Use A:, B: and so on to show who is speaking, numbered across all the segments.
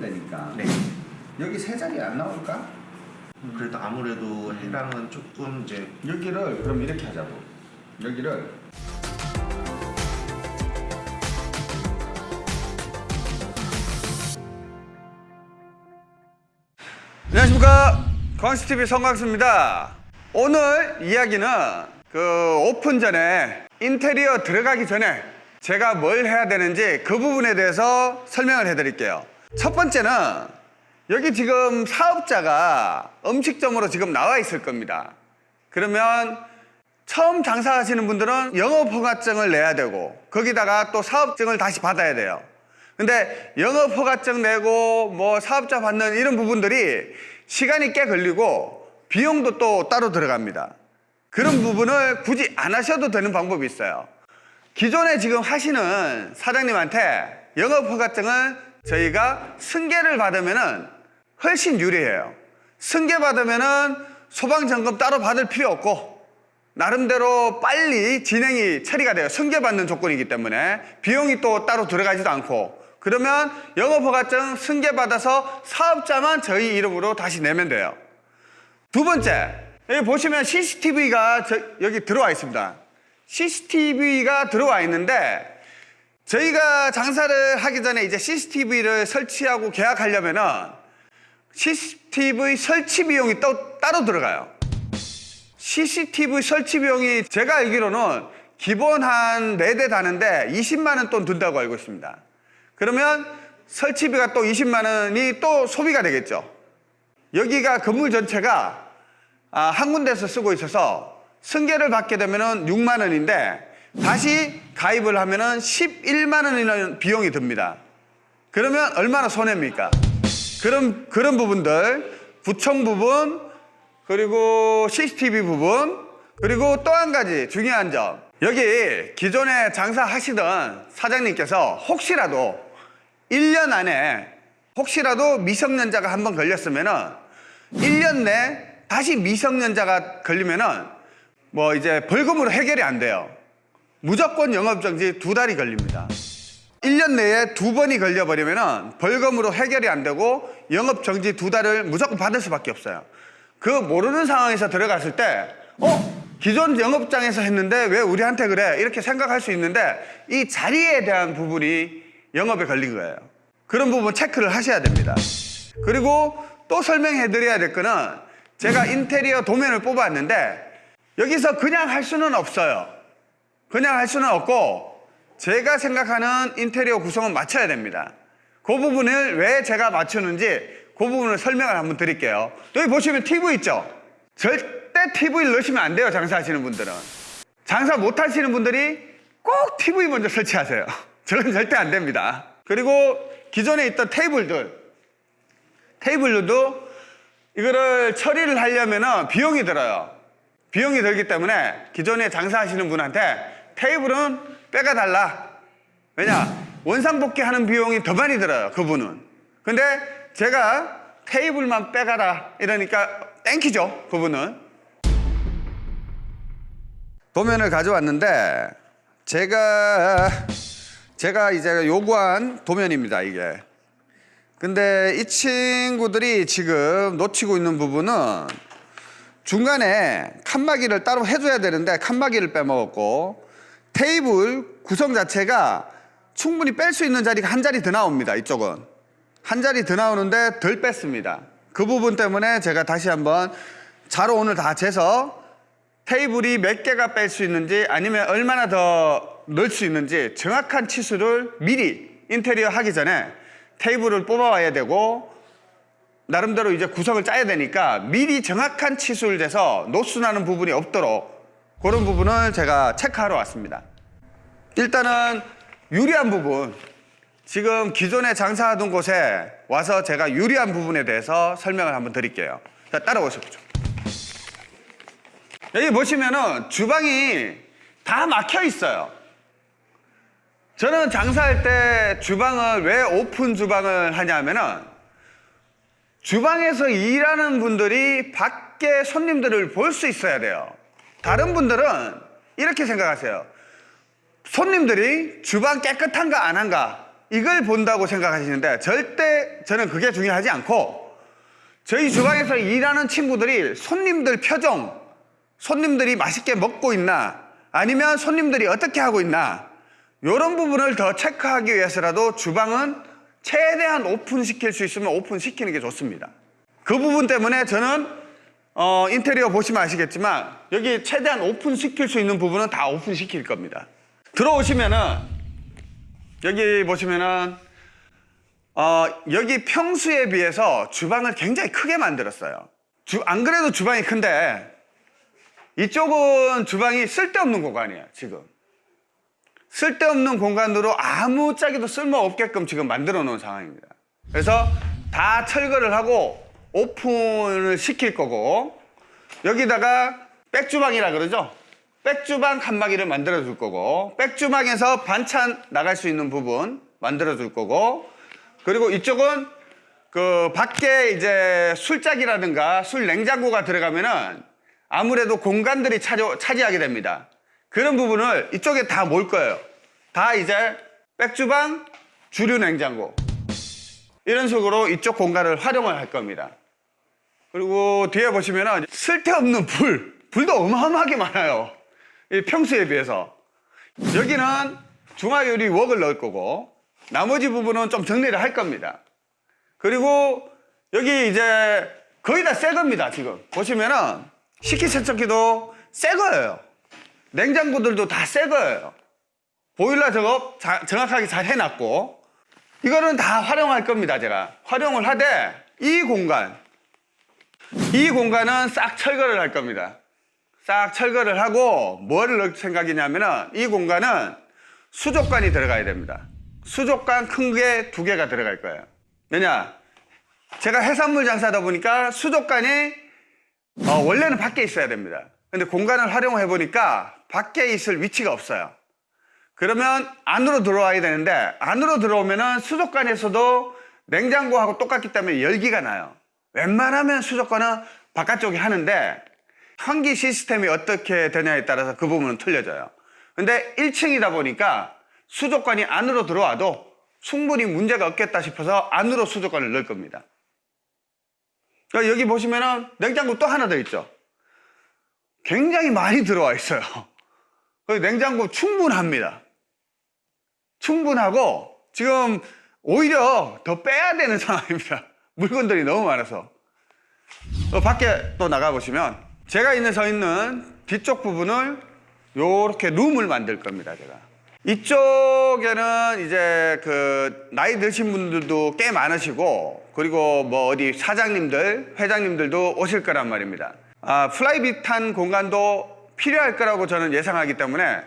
A: 되니까.
B: 네.
A: 여기 세 자리 안 나올까?
B: 그래도 아무래도 해랑은 조금 이제
A: 여기를 그럼 이렇게 하자고. 여기를. 안녕하십니까. 광수TV 성광수입니다. 오늘 이야기는 그 오픈 전에 인테리어 들어가기 전에 제가 뭘 해야 되는지 그 부분에 대해서 설명을 해드릴게요 첫 번째는 여기 지금 사업자가 음식점으로 지금 나와 있을 겁니다 그러면 처음 장사하시는 분들은 영업허가증을 내야 되고 거기다가 또 사업증을 다시 받아야 돼요. 근데 영업허가증 내고 뭐 사업자 받는 이런 부분들이 시간이 꽤 걸리고 비용도 또 따로 들어갑니다. 그런 부분을 굳이 안 하셔도 되는 방법이 있어요. 기존에 지금 하시는 사장님한테 영업허가증을 저희가 승계를 받으면은 훨씬 유리해요. 승계 받으면은 소방점검 따로 받을 필요 없고 나름대로 빨리 진행이 처리가 돼요. 승계받는 조건이기 때문에 비용이 또 따로 들어가지도 않고 그러면 영업허가증 승계받아서 사업자만 저희 이름으로 다시 내면 돼요. 두 번째 여기 보시면 CCTV가 여기 들어와 있습니다. CCTV가 들어와 있는데 저희가 장사를 하기 전에 이제 CCTV를 설치하고 계약하려면 은 CCTV 설치 비용이 또 따로 들어가요. CCTV 설치 비용이 제가 알기로는 기본 한 4대 다는데 20만 원 돈 든다고 알고 있습니다. 그러면 설치비가 또 20만 원이 또 소비가 되겠죠. 여기가 건물 전체가 아, 한 군데서 쓰고 있어서 승계를 받게 되면 6만 원인데 다시 가입을 하면 11만 원이라는 비용이 듭니다. 그러면 얼마나 손해입니까? 그런, 그런 부분들, 구청 부분, 그리고 CCTV 부분, 그리고 또 한 가지 중요한 점. 여기 기존에 장사하시던 사장님께서 혹시라도 1년 안에 혹시라도 미성년자가 한 번 걸렸으면 은 1년 내 다시 미성년자가 걸리면 은 뭐 이제 벌금으로 해결이 안 돼요. 무조건 영업정지 두 달이 걸립니다. 1년 내에 두 번이 걸려버리면 벌금으로 해결이 안 되고 영업정지 두 달을 무조건 받을 수밖에 없어요. 그 모르는 상황에서 들어갔을 때, 어? 기존 영업장에서 했는데 왜 우리한테 그래? 이렇게 생각할 수 있는데 이 자리에 대한 부분이 영업에 걸린 거예요. 그런 부분 체크를 하셔야 됩니다. 그리고 또 설명해 드려야 될 거는 제가 인테리어 도면을 뽑았는데 여기서 그냥 할 수는 없어요. 그냥 할 수는 없고 제가 생각하는 인테리어 구성은 맞춰야 됩니다. 그 부분을 왜 제가 맞추는지 그 부분을 설명을 한번 드릴게요. 여기 보시면 TV 있죠? 절대 TV를 넣으시면 안 돼요, 장사하시는 분들은. 장사 못 하시는 분들이 꼭 TV 먼저 설치하세요. 저건 절대 안 됩니다. 그리고 기존에 있던 테이블들, 테이블들도 이거를 처리를 하려면 비용이 들어요. 비용이 들기 때문에 기존에 장사하시는 분한테 테이블은 빼가 달라. 왜냐? 원상복귀 하는 비용이 더 많이 들어요, 그분은. 근데 제가 테이블만 빼가라. 이러니까 땡키죠, 그분은. 도면을 가져왔는데, 제가, 제가 이제 요구한 도면입니다, 이게. 근데 이 친구들이 지금 놓치고 있는 부분은 중간에 칸막이를 따로 해줘야 되는데 칸막이를 빼먹었고 테이블 구성 자체가 충분히 뺄 수 있는 자리가 한 자리 더 나옵니다. 이쪽은. 한 자리 더 나오는데 덜 뺐습니다. 그 부분 때문에 제가 다시 한번 자로 오늘 다 재서 테이블이 몇 개가 뺄 수 있는지 아니면 얼마나 더 넣을 수 있는지 정확한 치수를 미리 인테리어 하기 전에 테이블을 뽑아와야 되고 나름대로 이제 구성을 짜야 되니까 미리 정확한 치수를 재서 노수 나는 부분이 없도록 그런 부분을 제가 체크하러 왔습니다. 일단은 유리한 부분 지금 기존에 장사하던 곳에 와서 제가 유리한 부분에 대해서 설명을 한번 드릴게요. 자, 따라오십시오. 여기 보시면은 주방이 다 막혀 있어요. 저는 장사할 때 주방을 왜 오픈 주방을 하냐면은 주방에서 일하는 분들이 밖에 손님들을 볼 수 있어야 돼요. 다른 분들은 이렇게 생각하세요. 손님들이 주방 깨끗한가 안 한가 이걸 본다고 생각하시는데 절대 저는 그게 중요하지 않고 저희 주방에서 일하는 친구들이 손님들 표정, 손님들이 맛있게 먹고 있나 아니면 손님들이 어떻게 하고 있나 이런 부분을 더 체크하기 위해서라도 주방은 최대한 오픈시킬 수 있으면 오픈시키는 게 좋습니다. 그 부분 때문에 저는 어, 인테리어 보시면 아시겠지만 여기 최대한 오픈시킬 수 있는 부분은 다 오픈시킬 겁니다. 들어오시면은 여기 보시면은 어, 여기 평수에 비해서 주방을 굉장히 크게 만들었어요. 주, 안 그래도 주방이 큰데 이쪽은 주방이 쓸데없는 공간이에요, 지금. 쓸데없는 공간으로 아무 짝에도 쓸모없게끔 지금 만들어 놓은 상황입니다. 그래서 다 철거를 하고 오픈을 시킬 거고 여기다가 백주방이라 그러죠. 백주방 칸막이를 만들어 줄 거고 백주방에서 반찬 나갈 수 있는 부분 만들어 줄 거고 그리고 이쪽은 그 밖에 이제 술짝이라든가 술 냉장고가 들어가면은 아무래도 공간들이 차지, 차지하게 됩니다. 그런 부분을 이쪽에 다 몰 거예요. 다 이제 백주방, 주류 냉장고 이런 식으로 이쪽 공간을 활용을 할 겁니다. 그리고 뒤에 보시면은 쓸데없는 불, 불도 어마어마하게 많아요. 이 평수에 비해서. 여기는 중화요리 웍을 넣을 거고 나머지 부분은 좀 정리를 할 겁니다. 그리고 여기 이제 거의 다 새 겁니다, 지금. 보시면은 식기세척기도 새 거예요. 냉장고들도 다 새 거예요. 보일러 작업 자- 정확하게 잘 해놨고 이거는 다 활용할 겁니다, 제가. 활용을 하되 이 공간, 이 공간은 싹 철거를 할 겁니다. 싹 철거를 하고 뭐를 넣을 생각이냐면 은 이 공간은 수족관이 들어가야 됩니다. 수족관 큰 게 두 개가 들어갈 거예요. 왜냐? 제가 해산물 장사다 보니까 수족관이 어, 원래는 밖에 있어야 됩니다. 근데 공간을 활용해 보니까 밖에 있을 위치가 없어요. 그러면 안으로 들어와야 되는데 안으로 들어오면 은 수족관에서도 냉장고하고 똑같기 때문에 열기가 나요. 웬만하면 수족관은 바깥쪽에 하는데 환기 시스템이 어떻게 되냐에 따라서 그 부분은 틀려져요. 근데 1층이다 보니까 수족관이 안으로 들어와도 충분히 문제가 없겠다 싶어서 안으로 수족관을 넣을 겁니다. 그러니까 여기 보시면은 냉장고 또 하나 더 있죠. 굉장히 많이 들어와 있어요. 그 냉장고 충분합니다. 충분하고 지금 오히려 더 빼야 되는 상황입니다. 물건들이 너무 많아서. 어, 밖에 또 나가 보시면 제가 있는 서 있는 뒤쪽 부분을 요렇게 룸을 만들 겁니다, 제가. 이쪽에는 이제 그 나이 드신 분들도 꽤 많으시고 그리고 뭐 어디 사장님들, 회장님들도 오실 거란 말입니다. 아, private한 공간도 필요할 거라고 저는 예상하기 때문에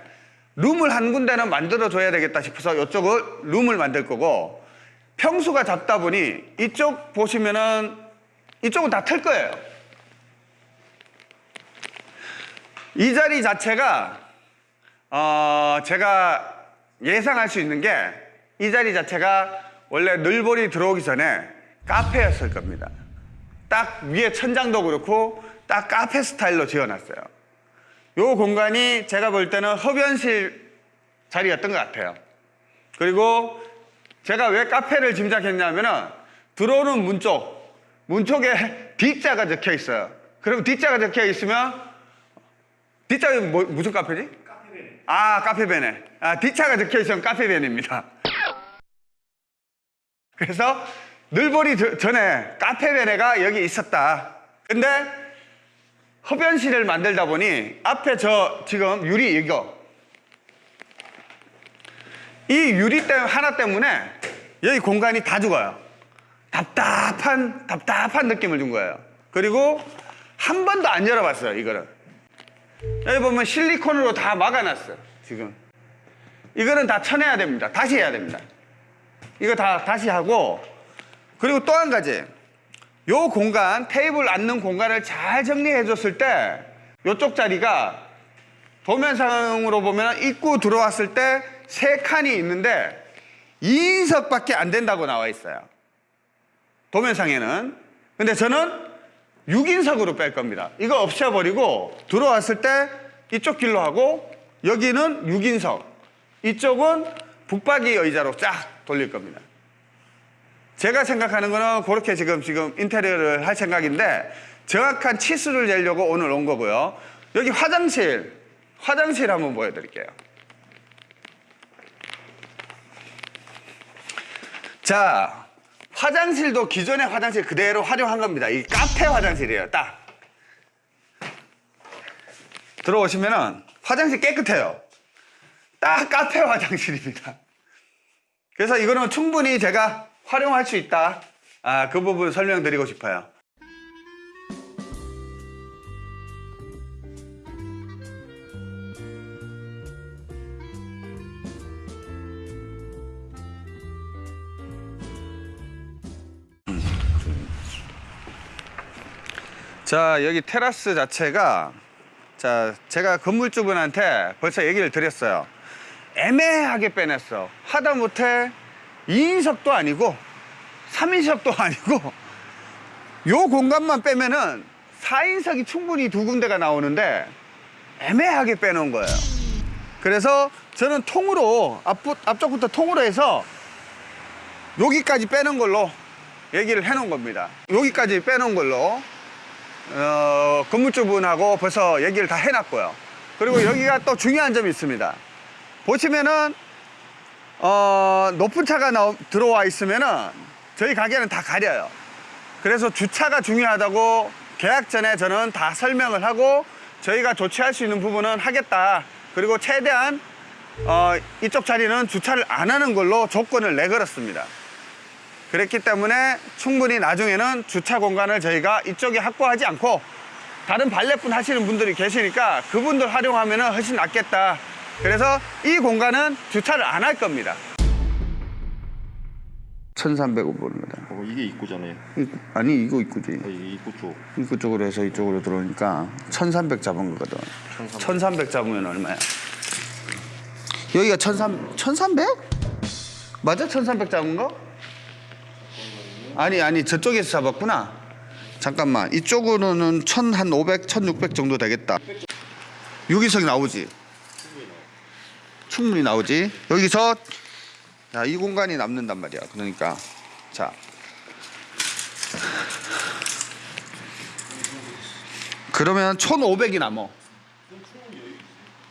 A: 룸을 한 군데는 만들어 줘야 되겠다 싶어서 이쪽을 룸을 만들 거고 평수가 작다 보니 이쪽 보시면은 이쪽은 다 틀 거예요. 이 자리 자체가 어, 제가 예상할 수 있는 게 이 자리 자체가 원래 늘보리 들어오기 전에 카페였을 겁니다. 딱 위에 천장도 그렇고 딱 카페 스타일로 지어놨어요. 요 공간이 제가 볼 때는 흡연실 자리였던 것 같아요. 그리고 제가 왜 카페를 짐작했냐면은 들어오는 문 쪽, 문 쪽에 D자가 적혀 있어요. 그럼 D자가 적혀 있으면 D자가 뭐, 무슨 카페지? 카페베네. 아, 카페베네. 아, D자가 적혀 있으면 카페베네입니다. 그래서 늘보리 저- 전에 카페베네가 여기 있었다. 근데 흡연실을 만들다 보니 앞에 저 지금 유리 이거 이 유리 때 하나 때문에 여기 공간이 다 죽어요. 답답한 답답한 느낌을 준 거예요. 그리고 한 번도 안 열어봤어요. 이거를 여기 보면 실리콘으로 다 막아놨어요. 지금 이거는 다 쳐내야 됩니다. 다시 해야 됩니다. 이거 다 다시 하고 그리고 또 한 가지 요 공간 테이블 앉는 공간을 잘 정리해 줬을 때 요쪽 자리가 도면상으로 보면 입구 들어왔을 때 세 칸이 있는데 2인석밖에 안 된다고 나와 있어요. 도면상에는. 근데 저는 6인석으로 뺄 겁니다. 이거 없애버리고 들어왔을 때 이쪽 길로 하고 여기는 6인석. 이쪽은 북박이 의자로 쫙 돌릴 겁니다. 제가 생각하는 거는 그렇게 지금 지금 인테리어를 할 생각인데 정확한 치수를 내려고 오늘 온 거고요. 여기 화장실, 화장실 한번 보여드릴게요. 자, 화장실도 기존의 화장실 그대로 활용한 겁니다. 이 카페 화장실이에요, 딱. 들어오시면은 화장실 깨끗해요. 딱 카페 화장실입니다. 그래서 이거는 충분히 제가 활용할 수 있다. 아, 그 부분 설명드리고 싶어요. 자, 여기 테라스 자체가 자, 제가 건물주분한테 벌써 얘기를 드렸어요. 애매하게 빼냈어. 하다못해 2인석도 아니고 3인석도 아니고 요 공간만 빼면은 4인석이 충분히 두 군데가 나오는데 애매하게 빼놓은 거예요. 그래서 저는 통으로 앞, 앞쪽부터 통으로 해서 여기까지 빼는 걸로 얘기를 해놓은 겁니다. 여기까지 빼놓은 걸로 어, 건물주분하고 벌써 얘기를 다 해놨고요. 그리고 여기가 또 중요한 점이 있습니다. 보시면은 어, 높은 차가 나오, 들어와 있으면은 저희 가게는 다 가려요. 그래서 주차가 중요하다고 계약 전에 저는 다 설명을 하고 저희가 조치할 수 있는 부분은 하겠다. 그리고 최대한 어, 이쪽 자리는 주차를 안 하는 걸로 조건을 내걸었습니다. 그랬기 때문에 충분히 나중에는 주차 공간을 저희가 이쪽에 확보하지 않고 다른 발레분 하시는 분들이 계시니까 그분들 활용하면 훨씬 낫겠다. 그래서 이 공간은 주차를 안 할 겁니다. 1300원입니다.
B: 어, 이게 입구잖아요.
A: 아니 이거 입구지.
B: 이 입구 쪽.
A: 입구 쪽으로 해서 이쪽으로 들어오니까 1300 잡은 거거든.
B: 1300.
A: 1300 잡으면 얼마야? 여기가 1300? 1300? 맞아? 1300 잡은 거? 아니 아니 저쪽에서 잡았구나. 잠깐만 이쪽으로는 1500, 1600 정도 되겠다. 유기석이 나오지? 충분히 나오지. 여기서 자, 이 공간이 남는단 말이야. 그러니까 자 그러면 1,500이 남어.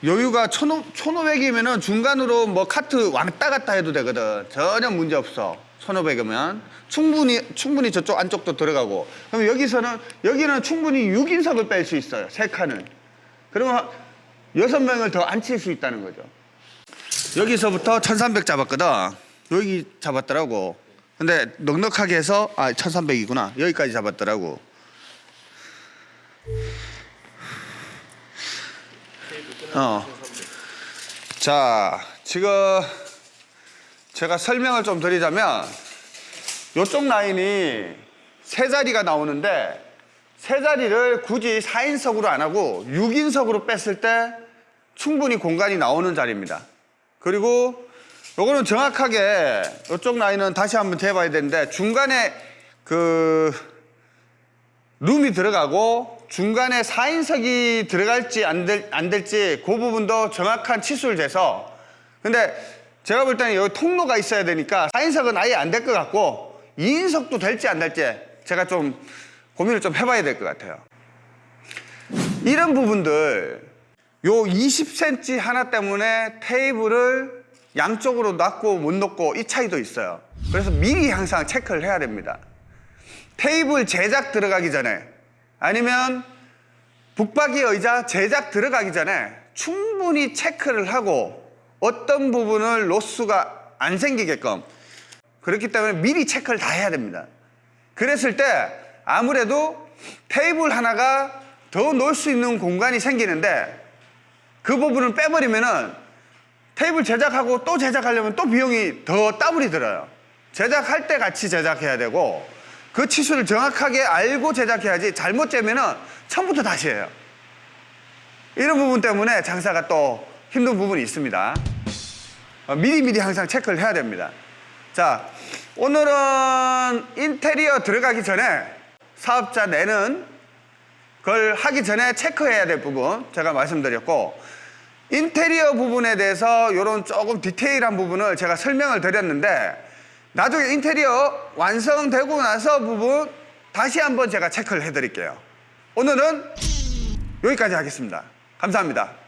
A: 여유가 1,500이면 은 중간으로 뭐 카트 왔다 갔다 해도 되거든. 전혀 문제 없어. 1,500이면 충분히 충분히 저쪽 안쪽도 들어가고. 그럼 여기서는 여기는 충분히 6인석을 뺄 수 있어요. 세 칸을. 그러면 여섯 명을 더 앉힐 수 있다는 거죠. 여기서부터 1,300 잡았거든. 여기 잡았더라고. 근데 넉넉하게 해서 아 1,300이구나. 여기까지 잡았더라고. 어. 자, 지금 제가 설명을 좀 드리자면 이쪽 라인이 세 자리가 나오는데 세 자리를 굳이 4인석으로 안 하고 6인석으로 뺐을 때 충분히 공간이 나오는 자리입니다. 그리고 요거는 정확하게 이쪽 라인은 다시 한번 재봐야 되는데 중간에 그 룸이 들어가고 중간에 4인석이 들어갈지 안, 될, 안 될지 그 부분도 정확한 치수를 재서 근데 제가 볼 때는 여기 통로가 있어야 되니까 4인석은 아예 안 될 것 같고 2인석도 될지 안 될지 제가 좀 고민을 좀 해봐야 될 것 같아요. 이런 부분들 요 20cm 하나 때문에 테이블을 양쪽으로 놨고 못 놓고 이 차이도 있어요. 그래서 미리 항상 체크를 해야 됩니다. 테이블 제작 들어가기 전에 아니면 북박이 의자 제작 들어가기 전에 충분히 체크를 하고 어떤 부분을 로스가 안 생기게끔 그렇기 때문에 미리 체크를 다 해야 됩니다. 그랬을 때 아무래도 테이블 하나가 더 놓을 수 있는 공간이 생기는데 그 부분을 빼버리면은 테이블 제작하고 또 제작하려면 또 비용이 더 더블이 들어요. 제작할 때 같이 제작해야 되고 그 치수를 정확하게 알고 제작해야지 잘못 재면은 처음부터 다시 해요. 이런 부분 때문에 장사가 또 힘든 부분이 있습니다. 어, 미리 미리 항상 체크를 해야 됩니다. 자, 오늘은 인테리어 들어가기 전에 사업자 내는 걸 하기 전에 체크해야 될 부분 제가 말씀드렸고 인테리어 부분에 대해서 이런 조금 디테일한 부분을 제가 설명을 드렸는데 나중에 인테리어 완성되고 나서 부분 다시 한번 제가 체크를 해드릴게요. 오늘은 여기까지 하겠습니다. 감사합니다.